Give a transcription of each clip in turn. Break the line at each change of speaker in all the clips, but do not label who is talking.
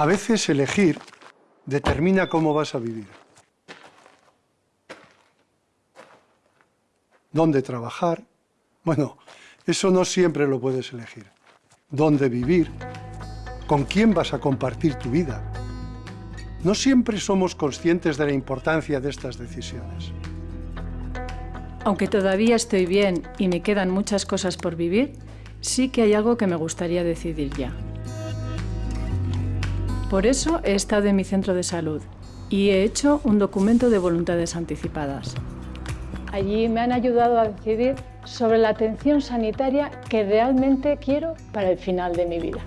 A veces elegir determina cómo vas a vivir. Dónde trabajar. Bueno, eso no siempre lo puedes elegir. Dónde vivir. Con quién vas a compartir tu vida. No siempre somos conscientes de la importancia de estas decisiones.
Aunque todavía estoy bien y me quedan muchas cosas por vivir, sí que hay algo que me gustaría decidir ya. Por eso he estado en mi centro de salud y he hecho un documento de voluntades anticipadas. Allí me han ayudado a decidir sobre la atención sanitaria que realmente quiero para el final de mi vida.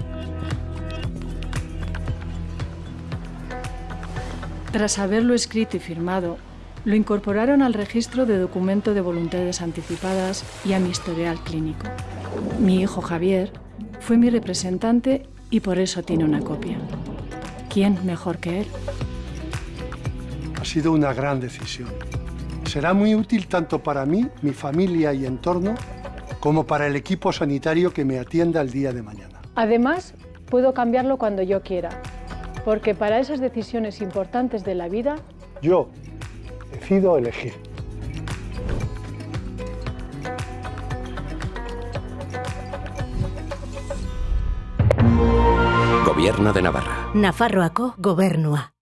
Tras haberlo escrito y firmado, lo incorporaron al registro de documento de voluntades anticipadas y a mi historial clínico. Mi hijo Javier fue mi representante y por eso tiene una copia. ¿Quién mejor que él?
Ha sido una gran decisión. Será muy útil tanto para mí, mi familia y entorno, como para el equipo sanitario que me atienda el día de mañana.
Además, puedo cambiarlo cuando yo quiera, porque para esas decisiones importantes de la vida...
Yo decido elegir.
Gobierno de Navarra.
Nafarroako gobernua.